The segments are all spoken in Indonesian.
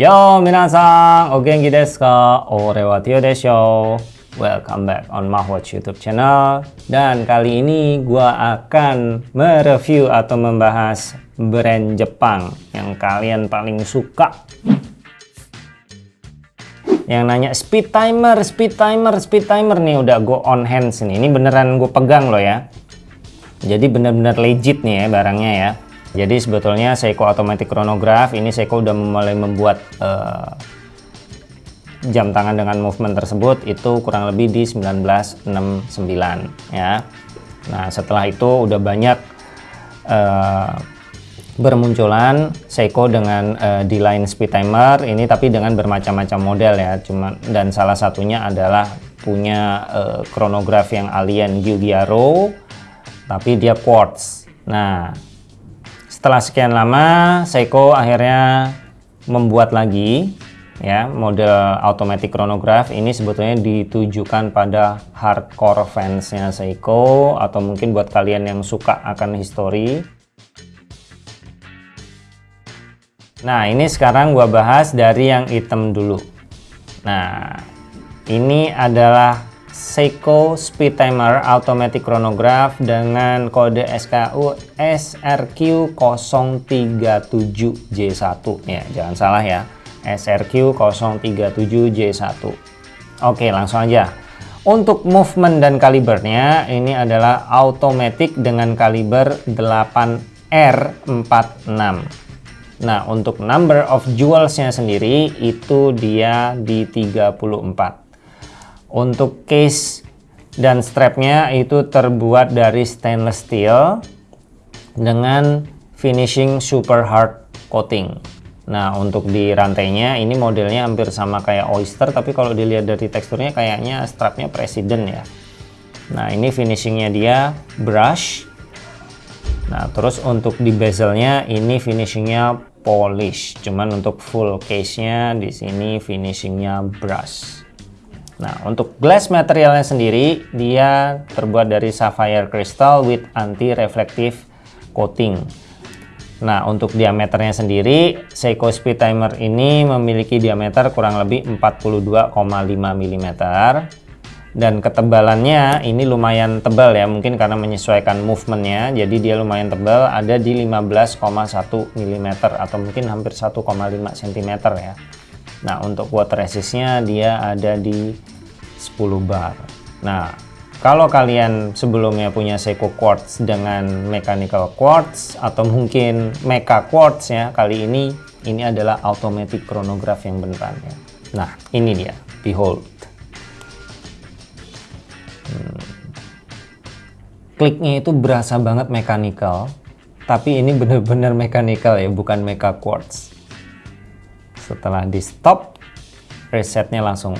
Yo minasan, o genki desu ka? Ore wa Tio desho. Welcome back on Mahwatch YouTube channel. Dan kali ini gua akan mereview atau membahas brand Jepang yang kalian paling suka. Yang nanya speed timer, speed timer, speed timer nih udah go on hands nih. Ini beneran gue pegang loh ya. Jadi bener-bener legit nih ya barangnya ya. Jadi sebetulnya Seiko Automatic Chronograph ini Seiko udah mulai membuat uh, jam tangan dengan movement tersebut itu kurang lebih di 1969 ya. Nah setelah itu udah banyak uh, bermunculan Seiko dengan uh, D-line speed timer ini tapi dengan bermacam-macam model ya cuma dan salah satunya adalah punya uh, chronograph yang alien Giugiaro tapi dia quartz nah setelah sekian lama Seiko akhirnya membuat lagi ya model automatic chronograph ini sebetulnya ditujukan pada hardcore fansnya Seiko atau mungkin buat kalian yang suka akan history Nah ini sekarang gua bahas dari yang hitam dulu. Nah ini adalah Seiko Speed Timer Automatic Chronograph dengan kode SKU SRQ037J1 ya jangan salah ya. SRQ037J1 Oke langsung aja. Untuk movement dan kalibernya ini adalah automatic dengan kaliber 8R46 Nah, untuk number of jewelsnya sendiri itu dia di 34. Untuk case dan strapnya itu terbuat dari stainless steel dengan finishing super hard coating. Nah, untuk di rantainya ini modelnya hampir sama kayak Oyster, tapi kalau dilihat dari teksturnya kayaknya strapnya President ya. Nah, ini finishingnya dia brush. Nah, terus untuk di bezelnya ini finishingnya polish cuman untuk full case nya di sini finishingnya brush nah untuk glass materialnya sendiri dia terbuat dari sapphire crystal with anti reflective coating. Nah untuk diameternya sendiri Seiko Speed Timer ini memiliki diameter kurang lebih 42,5 mm dan ketebalannya ini lumayan tebal ya mungkin karena menyesuaikan movementnya. Jadi dia lumayan tebal ada di 15,1 mm atau mungkin hampir 1,5 cm ya nah untuk water resistnya dia ada di 10 bar. Nah kalau kalian sebelumnya punya Seiko Quartz dengan mechanical quartz atau mungkin mecha quartz ya kali ini ini adalah automatic chronograph yang beneran ya. Nah ini dia behold. Kliknya itu berasa banget mechanical tapi ini bener-bener mechanical ya bukan mecha quartz setelah di stop resetnya langsung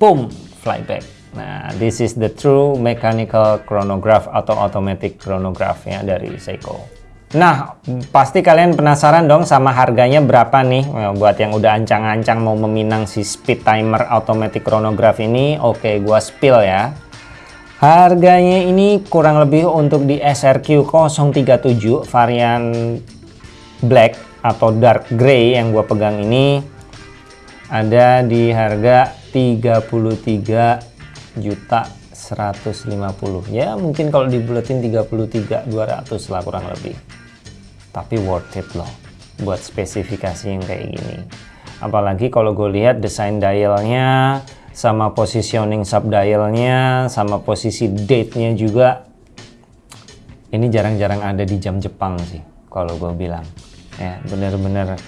boom flyback. Nah this is the true mechanical chronograph atau automatic chronograph ya dari Seiko. Nah pasti kalian penasaran dong sama harganya berapa nih? Buat yang udah ancang-ancang mau meminang si speed timer automatic chronograph ini oke gua spill ya. Harganya ini kurang lebih untuk di SRQ 037 varian black atau dark gray yang gue pegang ini ada di harga 33 juta 150 ya mungkin kalau dibuletin 33 200 lah kurang lebih. Tapi worth it loh buat spesifikasi yang kayak gini. Apalagi kalau gue lihat desain dialnya sama positioning subdialnya sama posisi date-nya juga ini jarang-jarang ada di jam Jepang sih kalau gue bilang ya bener-bener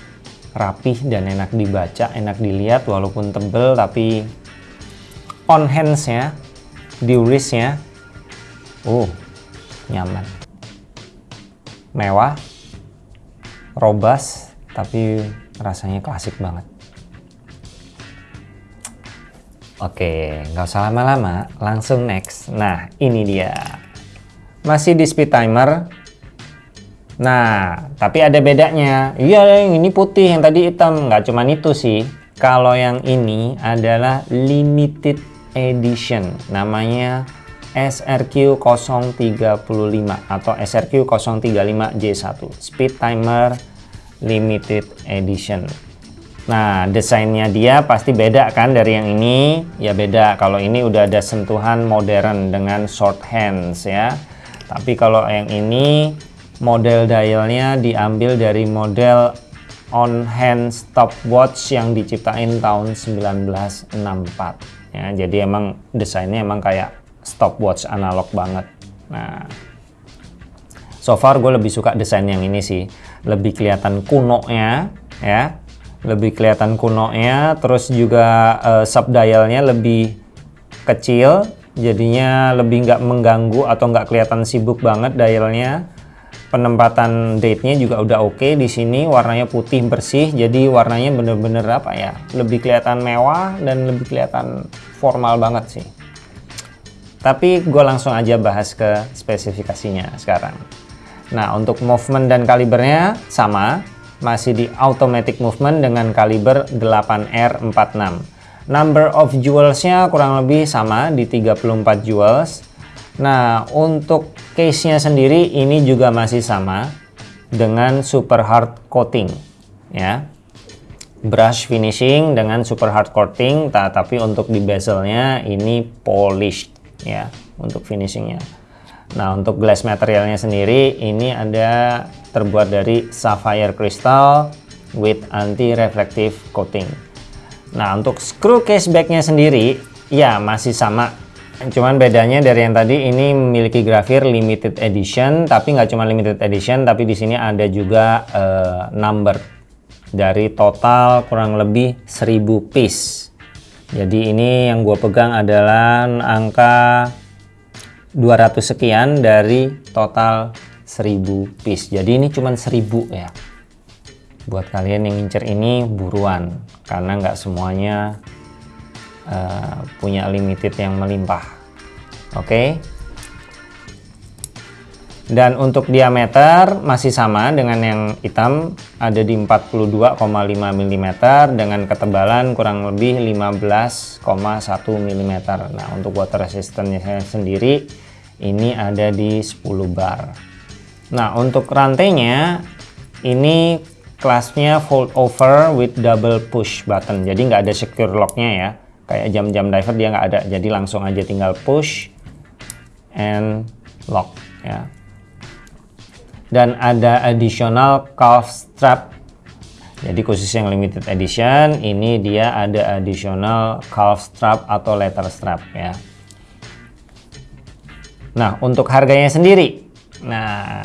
rapih dan enak dibaca enak dilihat walaupun tebel tapi on hands nya di wrist-nya uh nyaman mewah robust tapi rasanya klasik banget Oke, nggak usah lama-lama, langsung next. Nah, ini dia. Masih di speed timer. Nah, tapi ada bedanya. Iya, yang ini putih, yang tadi hitam. Nggak cuma itu sih. Kalau yang ini adalah limited edition. Namanya SRQ 035 atau SRQ 035J1. Speed timer limited edition. Nah, desainnya dia pasti beda kan dari yang ini? Ya beda. Kalau ini udah ada sentuhan modern dengan short hands ya. Tapi kalau yang ini model dialnya diambil dari model on hand stopwatch yang diciptain tahun 1964. Ya, jadi emang desainnya emang kayak stopwatch analog banget. Nah, so far gue lebih suka desain yang ini sih. Lebih kelihatan kuno ya, ya lebih kelihatan kuno-nya terus juga uh, subdialnya lebih kecil jadinya lebih nggak mengganggu atau nggak kelihatan sibuk banget dialnya penempatan date-nya juga udah oke okay di sini warnanya putih bersih jadi warnanya bener-bener apa ya lebih kelihatan mewah dan lebih kelihatan formal banget sih tapi gue langsung aja bahas ke spesifikasinya sekarang nah untuk movement dan kalibernya sama masih di automatic movement dengan kaliber 8R46. Number of jewelsnya kurang lebih sama di 34 jewels. Nah, untuk case-nya sendiri ini juga masih sama dengan super hard coating ya. Brush finishing dengan super hard coating, tapi untuk di bezelnya ini polished ya untuk finishingnya. Nah, untuk glass materialnya sendiri ini ada terbuat dari sapphire crystal with anti-reflective coating. Nah, untuk screw case backnya sendiri ya masih sama. Cuman bedanya dari yang tadi ini memiliki grafir limited edition, tapi nggak cuma limited edition, tapi di sini ada juga uh, number. Dari total kurang lebih 1000 piece. Jadi ini yang gue pegang adalah angka 200 sekian dari total 1000 piece. Jadi ini cuma 1000 ya. Buat kalian yang ngincer ini buruan karena nggak semuanya uh, punya limited yang melimpah. Oke? Dan untuk diameter masih sama dengan yang hitam ada di 42,5 mm dengan ketebalan kurang lebih 15,1 mm nah untuk water resistance sendiri ini ada di 10 bar. Nah untuk rantainya ini kelasnya fold over with double push button. Jadi nggak ada secure locknya ya kayak jam-jam diver dia nggak ada. Jadi langsung aja tinggal push and lock ya. Dan ada additional calf strap. Jadi khusus yang limited edition ini dia ada additional calf strap atau letter strap ya. Nah, untuk harganya sendiri. Nah,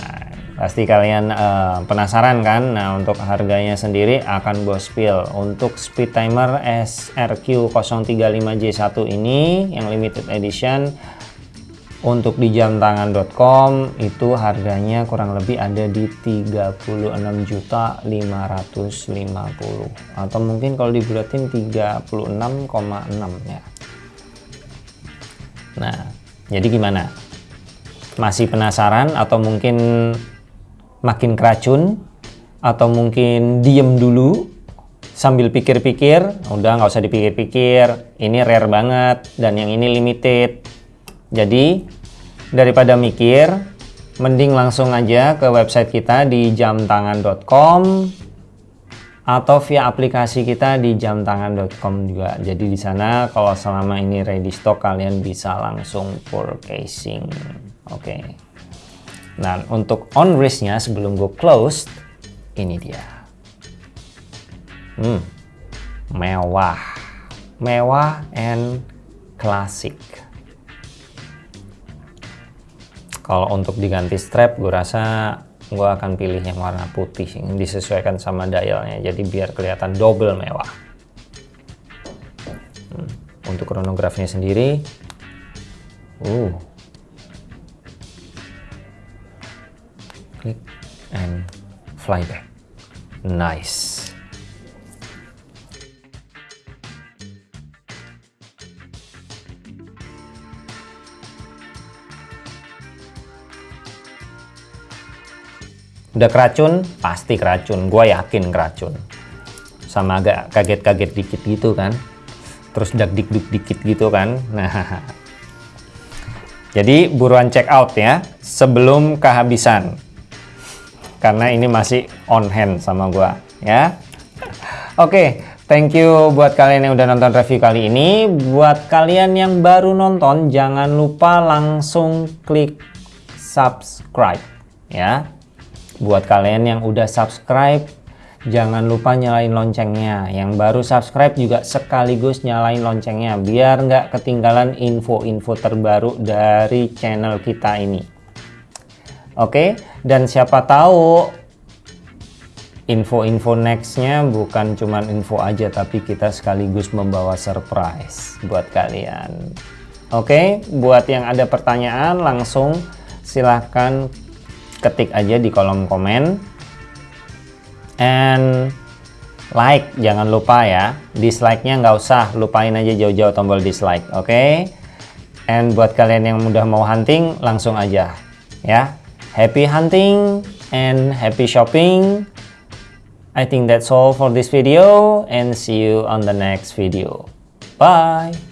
pasti kalian uh, penasaran kan? Nah, untuk harganya sendiri akan bos spill. Untuk speed timer SRQ035J1 ini yang limited edition untuk di jamtangan.com itu harganya kurang lebih ada di 36.550 atau mungkin kalau dibulatin 36,6 ya. Nah, jadi gimana? masih penasaran atau mungkin makin keracun atau mungkin diem dulu sambil pikir-pikir udah nggak usah dipikir-pikir ini rare banget dan yang ini limited jadi daripada mikir mending langsung aja ke website kita di jamtangan.com atau via aplikasi kita di jamtangan.com juga. Jadi di sana kalau selama ini ready stock kalian bisa langsung purchasing. Oke. Okay. Nah, untuk on wristnya sebelum gue close, ini dia. Hmm, mewah, mewah and classic. Kalau untuk diganti strap, gue rasa gue akan pilih yang warna putih yang disesuaikan sama dialnya, jadi biar kelihatan double mewah. Hmm, untuk kronografnya sendiri, uh, fly back nice. Udah keracun? Pasti keracun. Gue yakin keracun. Sama agak kaget-kaget dikit gitu kan. Terus dak dik dik dikit gitu kan. Nah jadi buruan check out ya. Sebelum kehabisan karena ini masih on hand sama gua ya. Oke, Thank you buat kalian yang udah nonton review kali ini. Buat kalian yang baru nonton, jangan lupa langsung klik subscribe ya. Buat kalian yang udah subscribe, jangan lupa nyalain loncengnya. Yang baru subscribe juga sekaligus nyalain loncengnya biar nggak ketinggalan info-info terbaru dari channel kita ini. Oke, dan siapa tahu info-info nextnya bukan cuma info aja tapi kita sekaligus membawa surprise buat kalian. Oke buat yang ada pertanyaan langsung silahkan ketik aja di kolom komen. And like jangan lupa ya. Dislike nya nggak usah lupain aja jauh-jauh tombol dislike oke? Okay? and buat kalian yang mudah mau hunting langsung aja ya happy hunting and happy shopping I think that's all for this video and see you on the next video. Bye!